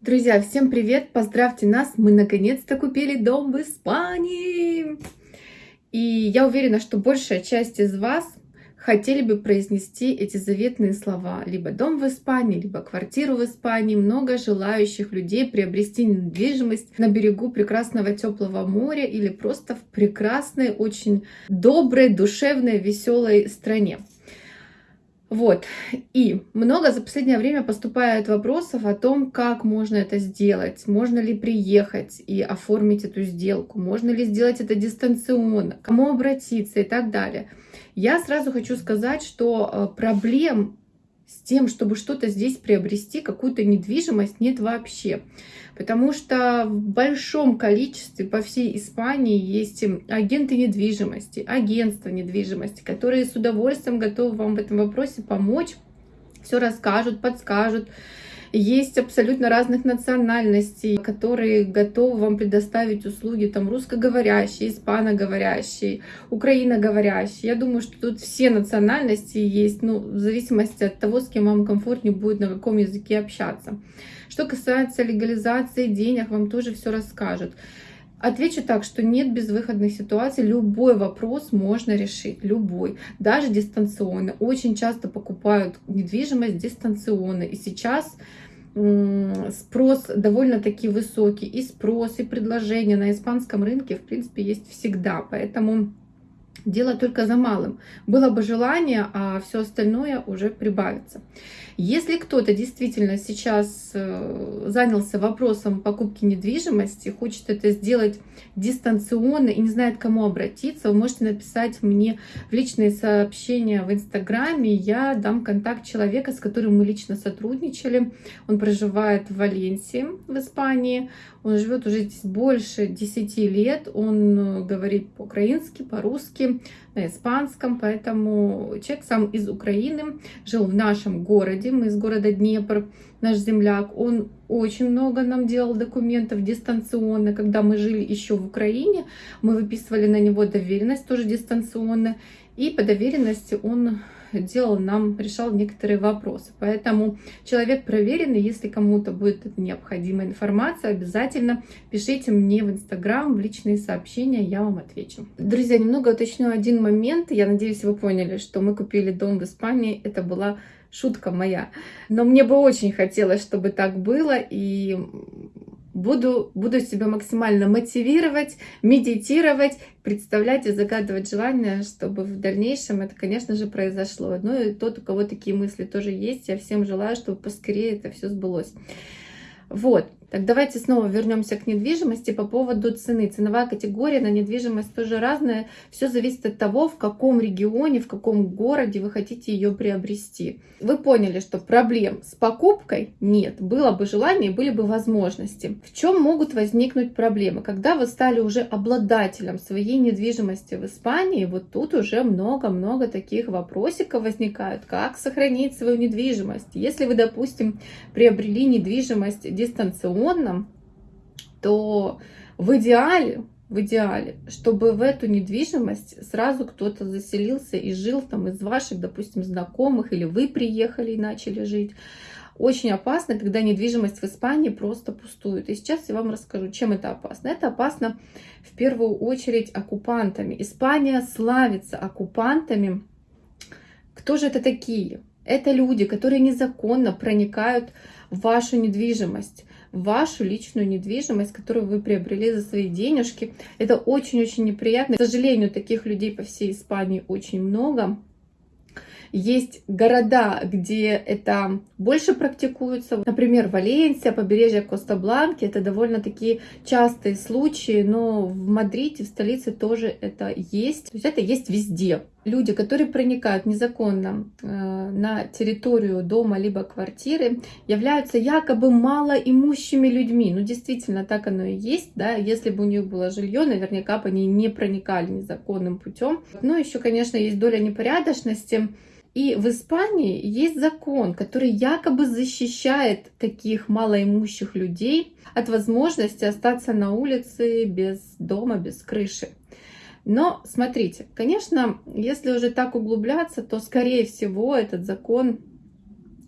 Друзья, всем привет! Поздравьте нас! Мы наконец-то купили дом в Испании! И я уверена, что большая часть из вас хотели бы произнести эти заветные слова. Либо дом в Испании, либо квартиру в Испании. Много желающих людей приобрести недвижимость на берегу прекрасного теплого моря или просто в прекрасной, очень доброй, душевной, веселой стране. Вот. И много за последнее время поступает вопросов о том, как можно это сделать. Можно ли приехать и оформить эту сделку? Можно ли сделать это дистанционно? Кому обратиться и так далее. Я сразу хочу сказать, что э, проблем с тем, чтобы что-то здесь приобрести, какую-то недвижимость, нет вообще. Потому что в большом количестве по всей Испании есть агенты недвижимости, агентства недвижимости, которые с удовольствием готовы вам в этом вопросе помочь, все расскажут, подскажут. Есть абсолютно разных национальностей, которые готовы вам предоставить услуги, там русскоговорящие, испаноговорящие, украиноговорящие. Я думаю, что тут все национальности есть, ну, в зависимости от того, с кем вам комфортнее будет, на каком языке общаться. Что касается легализации денег, вам тоже все расскажут. Отвечу так, что нет безвыходных ситуаций, любой вопрос можно решить, любой, даже дистанционно. Очень часто покупают недвижимость дистанционно, и сейчас спрос довольно-таки высокий, и спрос, и предложение на испанском рынке, в принципе, есть всегда, поэтому дело только за малым. Было бы желание, а все остальное уже прибавится. Если кто-то действительно сейчас э, занялся вопросом покупки недвижимости, хочет это сделать дистанционно и не знает, к кому обратиться, вы можете написать мне в личные сообщения в Инстаграме. Я дам контакт человека, с которым мы лично сотрудничали. Он проживает в Валенсии, в Испании. Он живет уже здесь больше 10 лет. Он э, говорит по-украински, по-русски, на испанском. Поэтому человек сам из Украины, жил в нашем городе. Мы из города Днепр, наш земляк. Он очень много нам делал документов дистанционно. Когда мы жили еще в Украине, мы выписывали на него доверенность тоже дистанционно. И по доверенности он делал нам, решал некоторые вопросы. Поэтому человек проверенный, если кому-то будет необходимая информация, обязательно пишите мне в Инстаграм, в личные сообщения, я вам отвечу. Друзья, немного уточню один момент. Я надеюсь, вы поняли, что мы купили дом в Испании. Это была шутка моя. Но мне бы очень хотелось, чтобы так было, и буду, буду себя максимально мотивировать, медитировать, представлять и загадывать желание, чтобы в дальнейшем это, конечно же, произошло. Ну и тот, у кого такие мысли тоже есть, я всем желаю, чтобы поскорее это все сбылось. Вот. Так, давайте снова вернемся к недвижимости по поводу цены. Ценовая категория на недвижимость тоже разная. Все зависит от того, в каком регионе, в каком городе вы хотите ее приобрести. Вы поняли, что проблем с покупкой нет. Было бы желание, были бы возможности. В чем могут возникнуть проблемы? Когда вы стали уже обладателем своей недвижимости в Испании, вот тут уже много-много таких вопросиков возникают. Как сохранить свою недвижимость? Если вы, допустим, приобрели недвижимость дистанционно, модном, то в идеале, в идеале, чтобы в эту недвижимость сразу кто-то заселился и жил там из ваших, допустим, знакомых, или вы приехали и начали жить. Очень опасно, когда недвижимость в Испании просто пустует. И сейчас я вам расскажу, чем это опасно. Это опасно в первую очередь оккупантами. Испания славится оккупантами. Кто же это такие? Это люди, которые незаконно проникают в вашу недвижимость вашу личную недвижимость, которую вы приобрели за свои денежки. Это очень-очень неприятно. К сожалению, таких людей по всей Испании очень много. Есть города, где это больше практикуется. Например, Валенсия, побережье Коста-Бланки. Это довольно-таки частые случаи, но в Мадриде, в столице тоже это есть. То есть это есть везде. Люди, которые проникают незаконно э, на территорию дома либо квартиры, являются якобы малоимущими людьми. Ну, действительно, так оно и есть. Да? Если бы у них было жилье, наверняка бы они не проникали незаконным путем. Но еще, конечно, есть доля непорядочности. И в Испании есть закон, который якобы защищает таких малоимущих людей от возможности остаться на улице без дома, без крыши. Но смотрите, конечно, если уже так углубляться, то, скорее всего, этот закон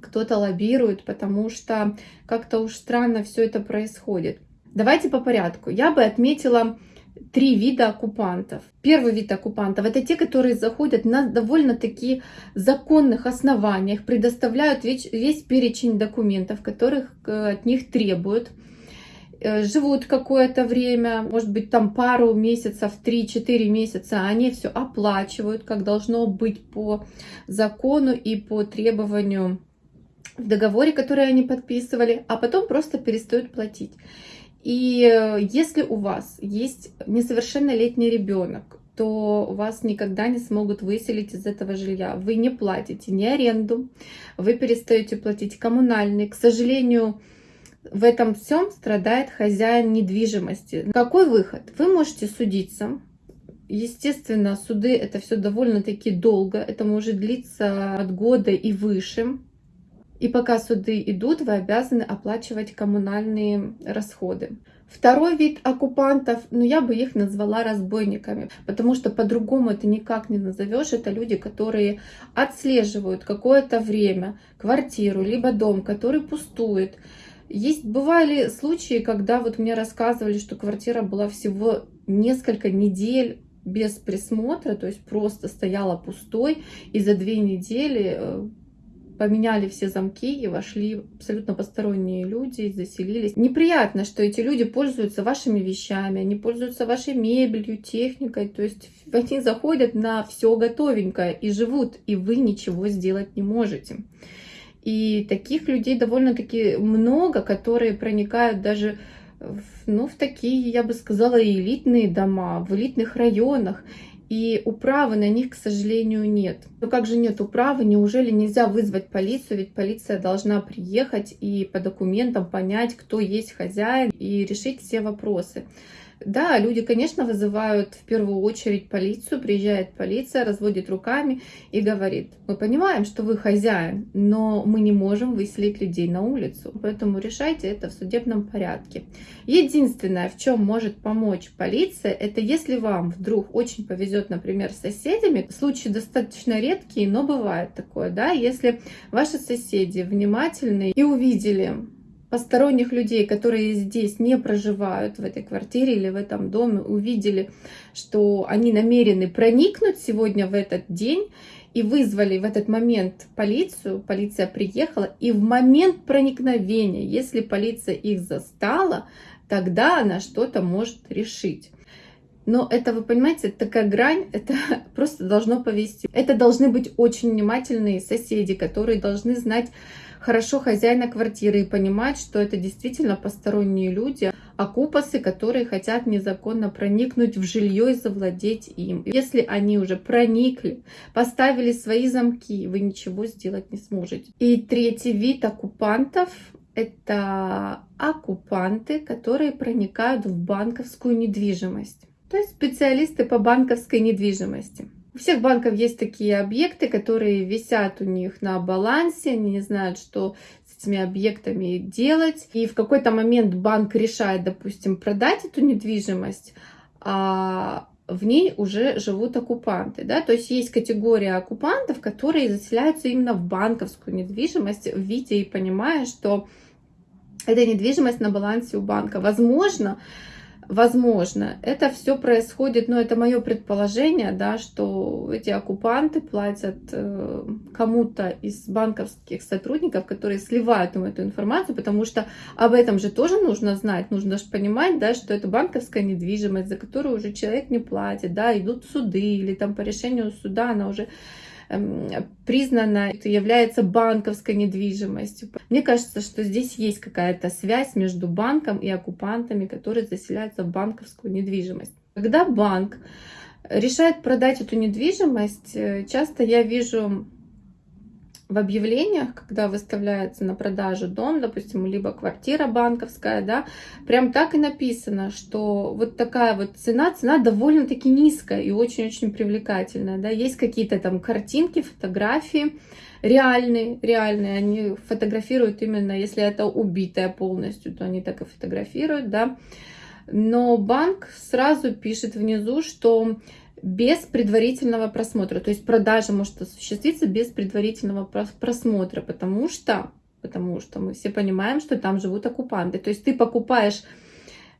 кто-то лоббирует, потому что как-то уж странно все это происходит. Давайте по порядку. Я бы отметила три вида оккупантов. Первый вид оккупантов – это те, которые заходят на довольно-таки законных основаниях, предоставляют весь, весь перечень документов, которых э, от них требуют, живут какое-то время, может быть, там пару месяцев, 3-4 месяца, они все оплачивают, как должно быть по закону и по требованию в договоре, который они подписывали, а потом просто перестают платить. И э, если у вас есть несовершеннолетний ребенок, то вас никогда не смогут выселить из этого жилья. Вы не платите ни аренду, вы перестаете платить коммунальный. К сожалению, в этом всем страдает хозяин недвижимости. Какой выход? Вы можете судиться. Естественно, суды это все довольно-таки долго. Это может длиться от года и выше. И пока суды идут, вы обязаны оплачивать коммунальные расходы. Второй вид оккупантов, ну я бы их назвала разбойниками, потому что по-другому это никак не назовешь. Это люди, которые отслеживают какое-то время квартиру, либо дом, который пустует. Есть бывали случаи, когда вот мне рассказывали, что квартира была всего несколько недель без присмотра, то есть просто стояла пустой, и за две недели э, поменяли все замки и вошли абсолютно посторонние люди, заселились. Неприятно, что эти люди пользуются вашими вещами, они пользуются вашей мебелью, техникой, то есть они заходят на все готовенькое и живут, и вы ничего сделать не можете. И таких людей довольно-таки много, которые проникают даже в, ну, в такие, я бы сказала, элитные дома, в элитных районах и управы на них, к сожалению, нет. Но как же нет управы? Неужели нельзя вызвать полицию? Ведь полиция должна приехать и по документам понять, кто есть хозяин и решить все вопросы. Да, люди, конечно, вызывают в первую очередь полицию, приезжает полиция, разводит руками и говорит, мы понимаем, что вы хозяин, но мы не можем выселить людей на улицу, поэтому решайте это в судебном порядке. Единственное, в чем может помочь полиция, это если вам вдруг очень повезет, например, с соседями, случаи достаточно редкие, но бывает такое, да, если ваши соседи внимательны и увидели посторонних людей, которые здесь не проживают в этой квартире или в этом доме, увидели, что они намерены проникнуть сегодня в этот день и вызвали в этот момент полицию, полиция приехала, и в момент проникновения, если полиция их застала, тогда она что-то может решить. Но это, вы понимаете, такая грань, это просто должно повести. Это должны быть очень внимательные соседи, которые должны знать, хорошо хозяина квартиры и понимать, что это действительно посторонние люди, окупасы, которые хотят незаконно проникнуть в жилье и завладеть им. Если они уже проникли, поставили свои замки, вы ничего сделать не сможете. И третий вид оккупантов это оккупанты, которые проникают в банковскую недвижимость. То есть специалисты по банковской недвижимости. У всех банков есть такие объекты, которые висят у них на балансе, они не знают, что с этими объектами делать. И в какой-то момент банк решает, допустим, продать эту недвижимость, а в ней уже живут оккупанты. Да? То есть есть категория оккупантов, которые заселяются именно в банковскую недвижимость, видя и понимая, что эта недвижимость на балансе у банка. Возможно, Возможно, это все происходит, но это мое предположение, да, что эти оккупанты платят э, кому-то из банковских сотрудников, которые сливают им эту информацию, потому что об этом же тоже нужно знать, нужно же понимать, да, что это банковская недвижимость, за которую уже человек не платит, да, идут суды или там по решению суда она уже признана, это является банковской недвижимостью. Мне кажется, что здесь есть какая-то связь между банком и оккупантами, которые заселяются в банковскую недвижимость. Когда банк решает продать эту недвижимость, э, часто я вижу в объявлениях, когда выставляется на продажу дом, допустим, либо квартира банковская, да, прям так и написано, что вот такая вот цена, цена довольно-таки низкая и очень-очень привлекательная, да, есть какие-то там картинки, фотографии, реальные, реальные, они фотографируют именно, если это убитая полностью, то они так и фотографируют, да, но банк сразу пишет внизу, что без предварительного просмотра. То есть продажа может осуществиться без предварительного просмотра, потому что, потому что мы все понимаем, что там живут оккупанты. То есть ты покупаешь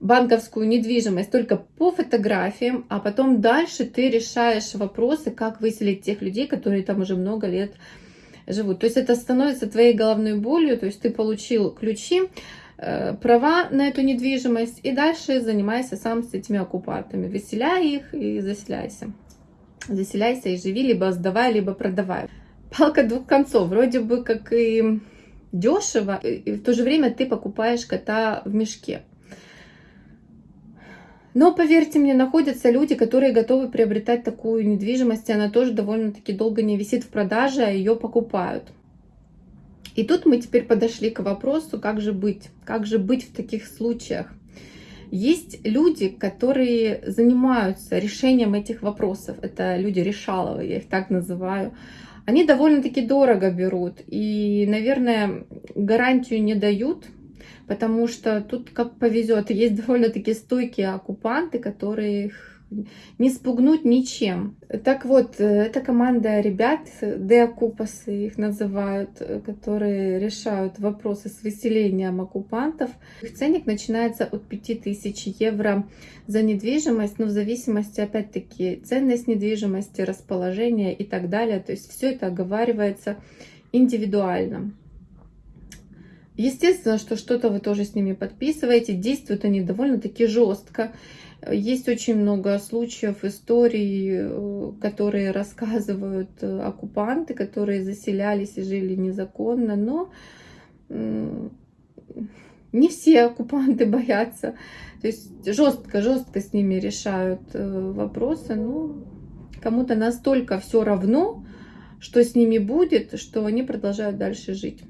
банковскую недвижимость только по фотографиям, а потом дальше ты решаешь вопросы, как выселить тех людей, которые там уже много лет живут. То есть это становится твоей головной болью, то есть ты получил ключи, права на эту недвижимость и дальше занимайся сам с этими оккупантами. Выселяй их и заселяйся. Заселяйся и живи, либо сдавай, либо продавай. Палка двух концов. Вроде бы как и дешево, и в то же время ты покупаешь кота в мешке. Но, поверьте мне, находятся люди, которые готовы приобретать такую недвижимость, и она тоже довольно-таки долго не висит в продаже, а ее покупают. И тут мы теперь подошли к вопросу, как же быть, как же быть в таких случаях. Есть люди, которые занимаются решением этих вопросов. Это люди решаловые, я их так называю. Они довольно-таки дорого берут и, наверное, гарантию не дают, потому что тут как повезет. Есть довольно-таки стойкие оккупанты, которые не спугнуть ничем. Так вот, э, это команда ребят, деокупасы их называют, э, которые решают вопросы с выселением оккупантов. Их ценник начинается от 5000 евро за недвижимость, но в зависимости, опять-таки, ценность недвижимости, расположение и так далее. То есть все это оговаривается индивидуально. Естественно, что что-то вы тоже с ними подписываете. Действуют они довольно-таки жестко. Есть очень много случаев, историй, э, которые рассказывают э, оккупанты, которые заселялись и жили незаконно, но не все оккупанты боятся. То есть жестко-жестко с ними решают э, вопросы. Ну, кому-то настолько все равно, что с ними будет, что они продолжают дальше жить.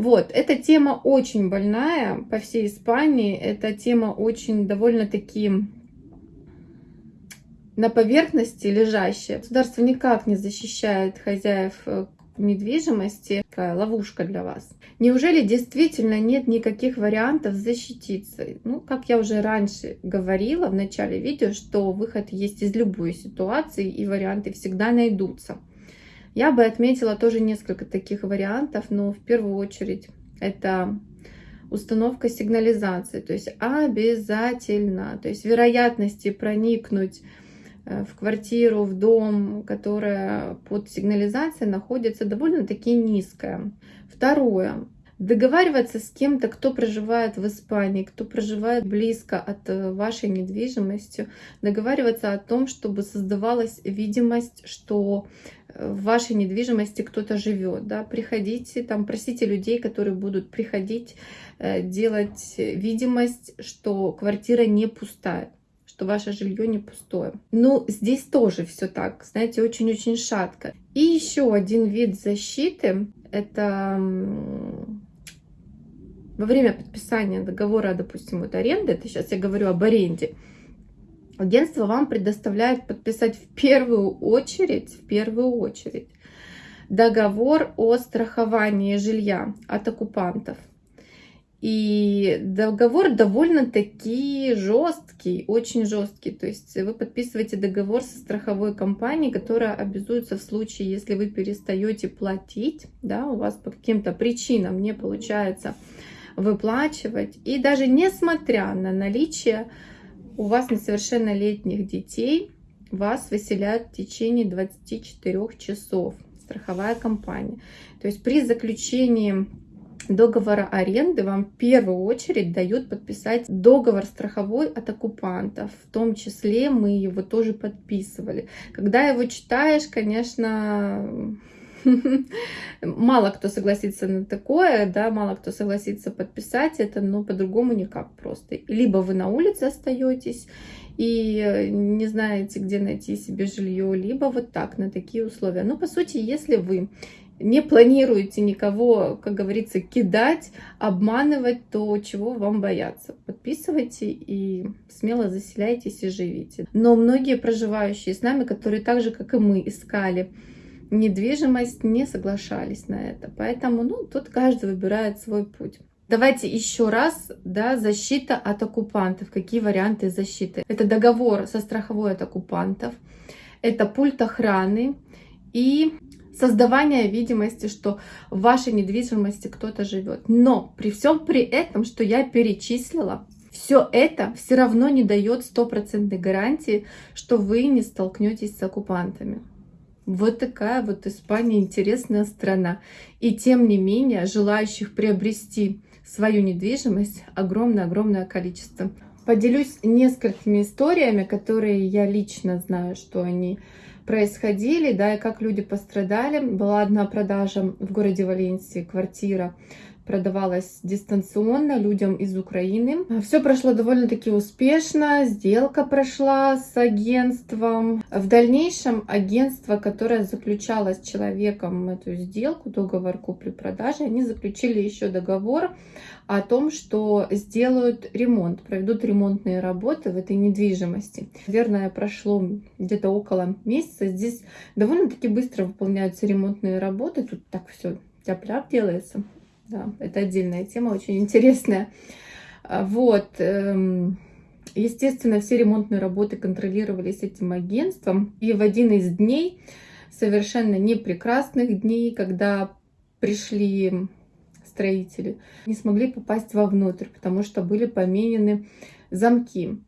Вот, эта тема очень больная по всей Испании. Эта тема очень довольно-таки на поверхности лежащая. Государство никак не защищает хозяев э, недвижимости. Такая ловушка для вас. Неужели действительно нет никаких вариантов защититься? Ну, как я уже раньше говорила в начале видео, что выход есть из любой ситуации и варианты всегда найдутся. Я бы отметила тоже несколько таких вариантов, но в первую очередь это установка сигнализации, то есть обязательно, то есть вероятности проникнуть э, в квартиру, в дом, которая под сигнализацией находится довольно-таки низкая. Второе. Договариваться с кем-то, кто проживает в Испании, кто проживает близко от э, вашей недвижимости, договариваться о том, чтобы создавалась видимость, что в вашей недвижимости кто-то живет, да, приходите, там, просите людей, которые будут приходить, э, делать видимость, что квартира не пустая, что ваше жилье не пустое. Ну, здесь тоже все так, знаете, очень-очень шатко. И еще один вид защиты, это во время подписания договора, допустим, вот аренды, это сейчас я говорю об аренде, агентство вам предоставляет подписать в первую очередь, в первую очередь договор о страховании жилья от оккупантов. И договор довольно-таки жесткий, очень жесткий. То есть вы подписываете договор со страховой компанией, которая обязуется в случае, если вы перестаете платить, да, у вас по каким-то причинам не получается выплачивать. И даже несмотря на наличие у вас несовершеннолетних детей, вас выселяют в течение 24 часов. Страховая компания. То есть при заключении договора аренды вам в первую очередь дают подписать договор страховой от оккупантов. В том числе мы его тоже подписывали. Когда его читаешь, конечно, мало кто согласится на такое, да, мало кто согласится подписать это, но по-другому никак просто. Либо вы на улице остаетесь и э, не знаете, где найти себе жилье, либо вот так, на такие условия. Но по сути, если вы не планируете никого, как говорится, кидать, обманывать, то чего вам бояться? Подписывайте и смело заселяйтесь и живите. Но многие проживающие с нами, которые так же, как и мы, искали недвижимость, не соглашались на это. Поэтому, ну, тут каждый выбирает свой путь. Давайте еще раз, да, защита от оккупантов. Какие варианты защиты? Это договор со страховой от оккупантов, это пульт охраны и создавание видимости, что в вашей недвижимости кто-то живет. Но при всем при этом, что я перечислила, все это все равно не дает стопроцентной гарантии, что вы не столкнетесь с оккупантами. Вот такая вот Испания интересная страна. И тем не менее, желающих приобрести свою недвижимость огромное-огромное количество. Поделюсь несколькими историями, которые я лично знаю, что они происходили, да, и как люди пострадали. Была одна продажа в городе Валенсии, квартира продавалась дистанционно людям из Украины. Все прошло довольно-таки успешно, сделка прошла с агентством. В дальнейшем агентство, которое заключало с человеком эту сделку, договор купли-продажи, они заключили еще договор о том, что сделают ремонт, проведут ремонтные работы в этой недвижимости. Наверное, прошло где-то около месяца. Здесь довольно-таки быстро выполняются ремонтные работы. Тут так все тяп-ляп делается. Да, это отдельная тема, очень интересная. А, вот. Эм, естественно, все ремонтные работы контролировались этим агентством. И в один из дней, совершенно непрекрасных дней, когда пришли строители, не смогли попасть вовнутрь, потому что были поменены замки.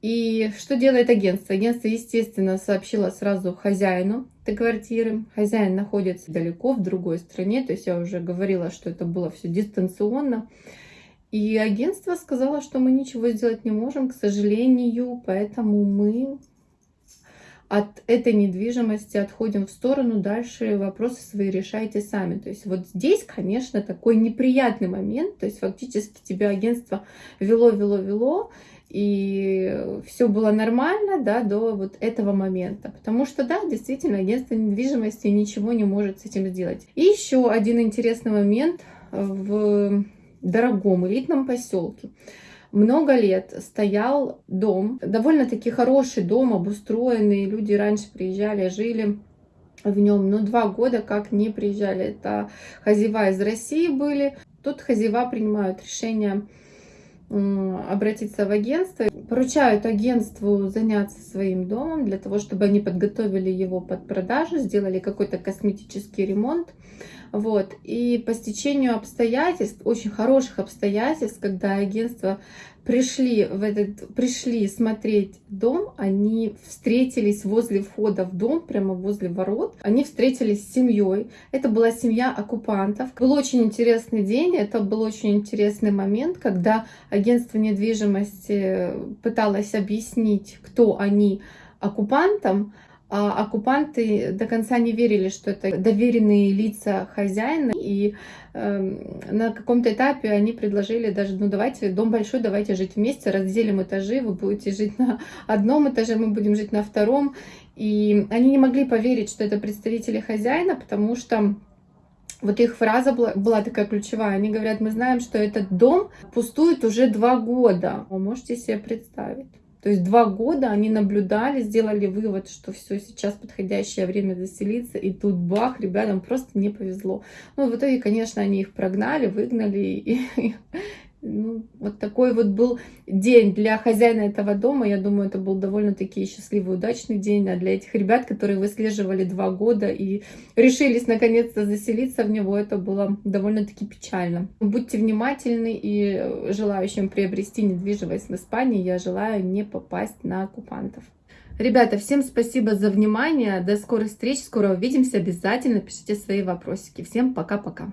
И что делает агентство? Агентство, естественно, сообщило сразу хозяину этой квартиры. Хозяин находится далеко, в другой стране. То есть я уже говорила, что это было все дистанционно. И агентство сказало, что мы ничего сделать не можем, к сожалению, поэтому мы от этой недвижимости отходим в сторону, дальше вопросы свои решайте сами. То есть вот здесь, конечно, такой неприятный момент, то есть фактически тебя агентство вело, вело, вело, и все было нормально, да, до вот этого момента. Потому что, да, действительно, агентство недвижимости ничего не может с этим сделать. И еще один интересный момент в дорогом элитном поселке. Много лет стоял дом, довольно-таки хороший дом, обустроенный, люди раньше приезжали, жили в нем, но два года как не приезжали. Это хозяева из России были. Тут хозяева принимают решение обратиться в агентство, поручают агентству заняться своим домом для того, чтобы они подготовили его под продажу, сделали какой-то косметический ремонт. Вот. И по стечению обстоятельств, очень хороших обстоятельств, когда агентство пришли, в этот, пришли смотреть дом, они встретились возле входа в дом, прямо возле ворот. Они встретились с семьей. Это была семья оккупантов. Был очень интересный день, это был очень интересный момент, когда агентство недвижимости пыталось объяснить, кто они оккупантам, а оккупанты до конца не верили, что это доверенные лица хозяина, и э, на каком-то этапе они предложили даже, ну давайте, дом большой, давайте жить вместе, разделим этажи, вы будете жить на одном этаже, мы будем жить на втором, и они не могли поверить, что это представители хозяина, потому что вот их фраза была, была такая ключевая. Они говорят, мы знаем, что этот дом пустует уже два года. Вы можете себе представить? То есть два года они наблюдали, сделали вывод, что все, сейчас подходящее время заселиться, и тут бах, ребятам просто не повезло. Ну, в итоге, конечно, они их прогнали, выгнали, и, ну, вот такой вот был день для хозяина этого дома. Я думаю, это был довольно-таки счастливый, удачный день. А для этих ребят, которые выслеживали два года и решились наконец-то заселиться в него, это было довольно-таки печально. Будьте внимательны и желающим приобрести недвижимость в Испании, я желаю не попасть на оккупантов. Ребята, всем спасибо за внимание. До скорых встреч. Скоро увидимся. Обязательно пишите свои вопросики. Всем пока-пока.